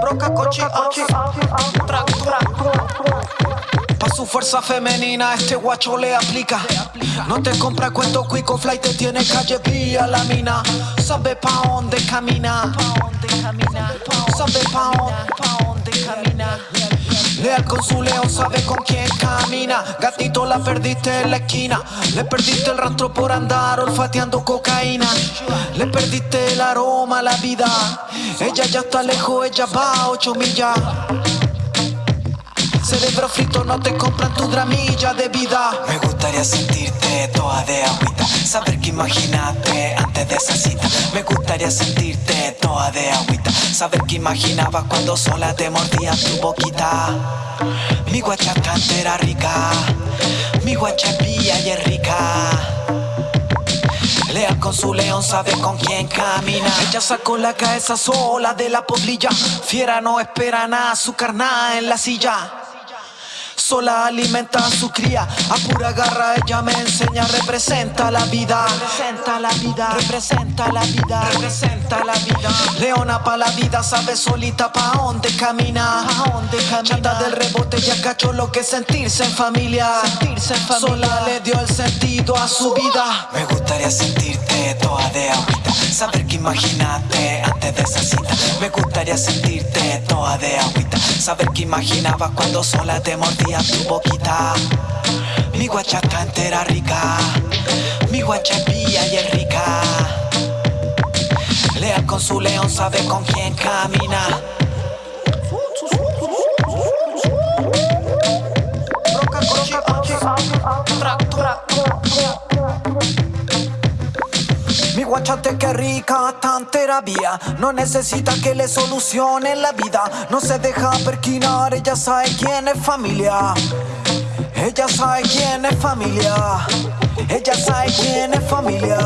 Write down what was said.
Broca, coche, coche. Track, track. Pa' su fuerza femenina, este guacho le aplica. No te compra cuento cuico, flight te tiene calle vía la mina. Sabe pa' dónde camina. Sabe pa' dónde camina. Leal con su león, sabe con quién camina. Gatito la perdiste en la esquina. Le perdiste el rastro por andar olfateando cocaína. Le perdiste el aroma a la vida. Ella ya está lejos, ella va a ocho millas. Cerebro frito, no te compran tu dramilla de vida. Me gustaría sentirte toda de agüita Saber que imaginaste antes de esa cita Me gustaría sentirte toda de agüita Saber que imaginabas cuando sola te mordía tu boquita. Mi guacha era rica Mi guacha vía y es rica. Leal con su león, sabe con quién camina. Ella sacó la cabeza sola de la poblilla. Fiera no espera nada, su carnada en la silla sola alimenta a su cría. A pura garra ella me enseña, representa la vida. Representa la vida, representa la vida, representa la vida. Leona pa' la vida, sabe solita pa' dónde camina. Pa' dónde camina. Chata del rebote, ya cachó lo que es sentirse en familia. Sentirse en familia. Sola le dio el sentido a su vida. Me gustaría sentirte toda de agüita Saber que imaginaste antes de esa cita. Me gustaría sentirte toda de agüita Saber que imaginabas cuando sola te mordía tu boquita Mi guacha está entera rica Mi guacha es vía y es rica. Leal con su león, sabe con quién camina guachate que rica, tan terapia No necesita que le solucionen la vida. No se deja perquinar, ella sabe quién es familia. Ella sabe quién es familia. Ella sabe quién es familia